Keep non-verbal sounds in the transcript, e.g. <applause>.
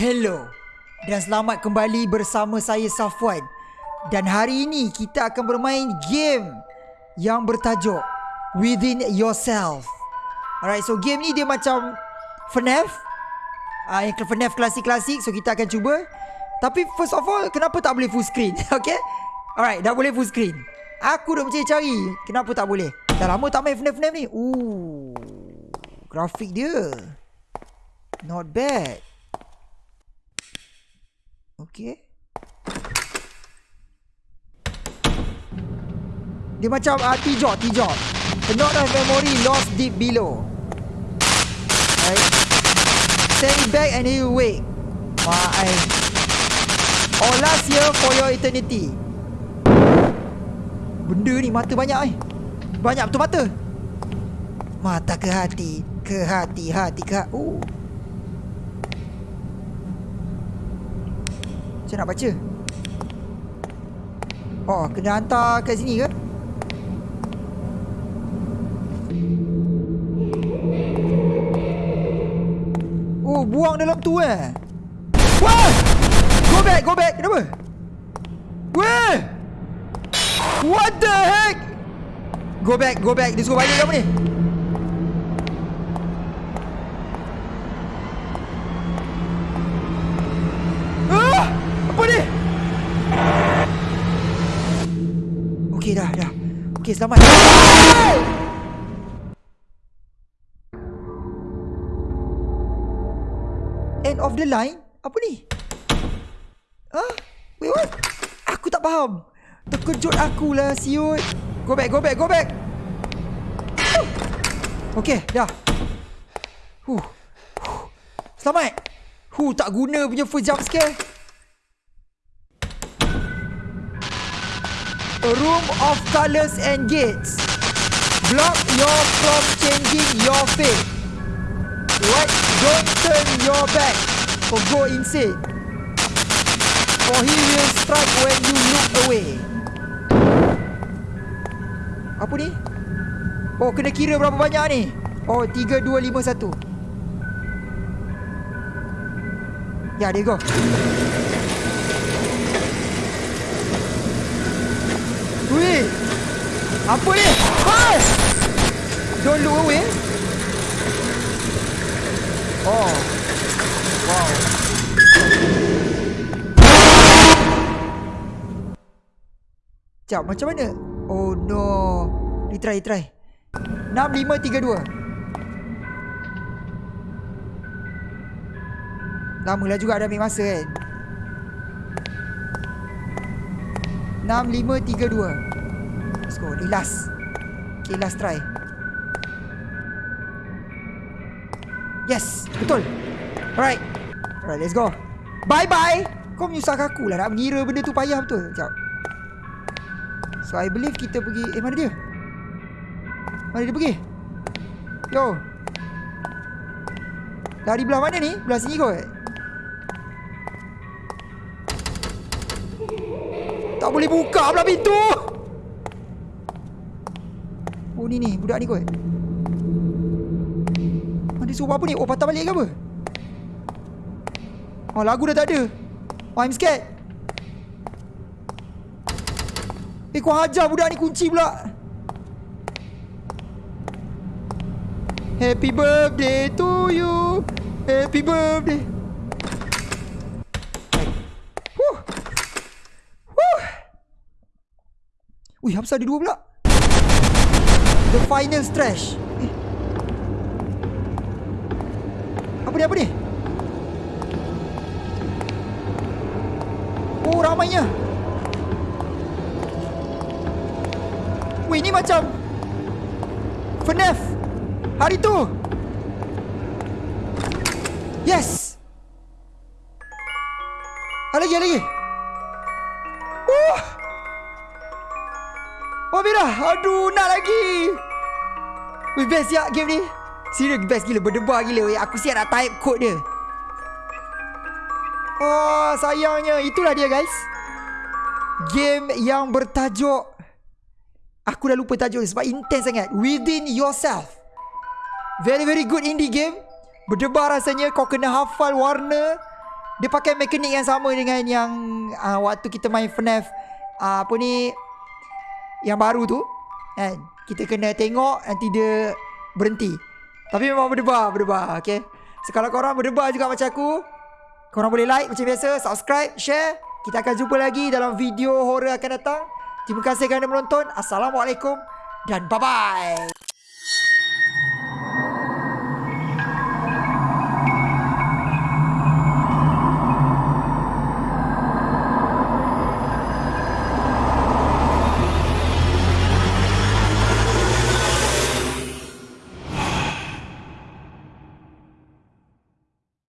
Hello dan selamat kembali bersama saya Safwan. Dan hari ini kita akan bermain game yang bertajuk Within Yourself. Alright so game ni dia macam FNAF uh, Yang FNAF klasik-klasik so kita akan cuba. Tapi first of all kenapa tak boleh full screen? <laughs> Okay? Alright dah boleh full screen. Aku dah mencari-cari Kenapa tak boleh? Dah lama tak main FNAF-FNAF ni. Ooh, Grafik dia. Not bad Okay Dia macam uh, T-Jog A note of memory lost deep below. Right? It back and you wake My Or last year for your eternity. Benda ni mata banyak eh. Banyak betul mata. Mata ke hati? Ke hati Hati ke Oh Macam nak baca? Oh kena hantar kat sini ke? Oh buang dalam tu eh? Wah! Go back go back. Kenapa? Weh! What the heck? Go back, go back. Dia suruh balik kamu ni. Ah! Apa ni? Okey dah, dah. Okey, selamat. End of the line? Apa ni? Huh? Wait, what? Aku tak faham. Terkejut akulah siut. Go back, go back, go back. Okay, dah. Huh. Selamat. Huh, tak guna punya first jump scare. A room of colors and gates. Block your from changing your fate. What? Don't turn your back or go insane. For he will strike when you look away. Apa ni? Oh, kena kira berapa banyak ni? Oh, 3, 2, 5, 1. Ya, there you go. Wih! Apa ni? Hai! Don't look away. Oh. Wow. Sekejap, macam mana? Oh no. Retry, retry. 6, 5, 3, 2. Lamalah juga dah ambil masa kan. 6, 5, 3, 2. Let's go. Ni last. Okay, last try. Yes, betul. Alright. Alright, let's go. Bye-bye. Kau menyusahkan aku lah nak mengira benda tu payah betul. Sekejap. So I believe kita pergi Eh mana dia Mana dia pergi Yo Lari belah mana ni Belah sini kot Tak boleh buka belah pintu. Oh ni ni Budak ni kot. Mana suruh apa ni? Oh patah balik ke apa? Oh lagu dah tak ada. Oh I'm scared. Eh kau hajar budak ni kunci pula. Happy birthday to you. Happy birthday Huh Huh Ui apa ada dua pula. The final stretch. Eh. Apa ni apa ni? Oh ramainya. Weh ni macam FNAF Hari tu. Yes. Ada lagi ada lagi. Oh Oh Mira Aduh nak lagi. Weh best ya game ni. Serius best gila. Berdebar gila weh. Aku siap nak type code dia. Oh sayangnya. Itulah dia guys. Game yang bertajuk. Aku dah lupa tajuk sebab intense sangat. Within yourself. Very very good indie game. Berdebar rasanya. Kau kena hafal warna. Dia pakai mekanik yang sama dengan yang uh, waktu kita main FNAF uh, apa ni yang baru tu kan. Kita kena tengok nanti dia berhenti. Tapi memang berdebar, berdebar, okay. So kalau korang berdebar juga macam aku, korang boleh like macam biasa, subscribe, share. Kita akan jumpa lagi dalam video horror akan datang. Terima kasih kerana menonton. Assalamualaikum dan bye-bye.